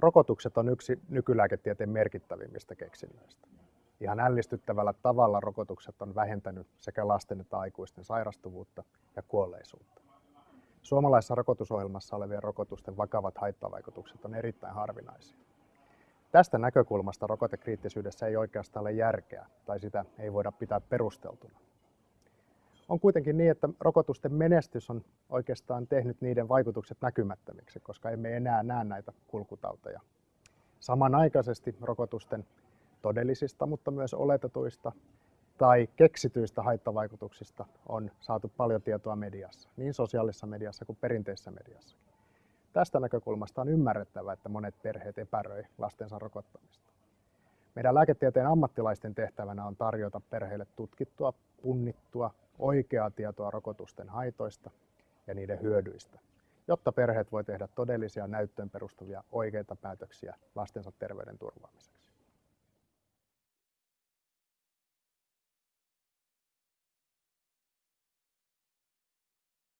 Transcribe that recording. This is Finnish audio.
Rokotukset on yksi nykylääketieteen merkittävimmistä keksinnöistä. Ihan ällistyttävällä tavalla rokotukset on vähentänyt sekä lasten että aikuisten sairastuvuutta ja kuolleisuutta. Suomalaisessa rokotusohjelmassa olevien rokotusten vakavat haittavaikutukset on erittäin harvinaisia. Tästä näkökulmasta rokotekriittisyydessä ei oikeastaan ole järkeä tai sitä ei voida pitää perusteltuna. On kuitenkin niin, että rokotusten menestys on oikeastaan tehnyt niiden vaikutukset näkymättömiksi, koska emme enää näe näitä kulkutauteja. Samanaikaisesti rokotusten todellisista, mutta myös oletetuista tai keksityistä haittavaikutuksista on saatu paljon tietoa mediassa, niin sosiaalisessa mediassa kuin perinteisessä mediassa. Tästä näkökulmasta on ymmärrettävää, että monet perheet epäröi lastensa rokottamista. Meidän lääketieteen ammattilaisten tehtävänä on tarjota perheille tutkittua, punnittua, oikeaa tietoa rokotusten haitoista ja niiden hyödyistä, jotta perheet voi tehdä todellisia näyttöön perustuvia oikeita päätöksiä lastensa terveyden turvaamiseksi.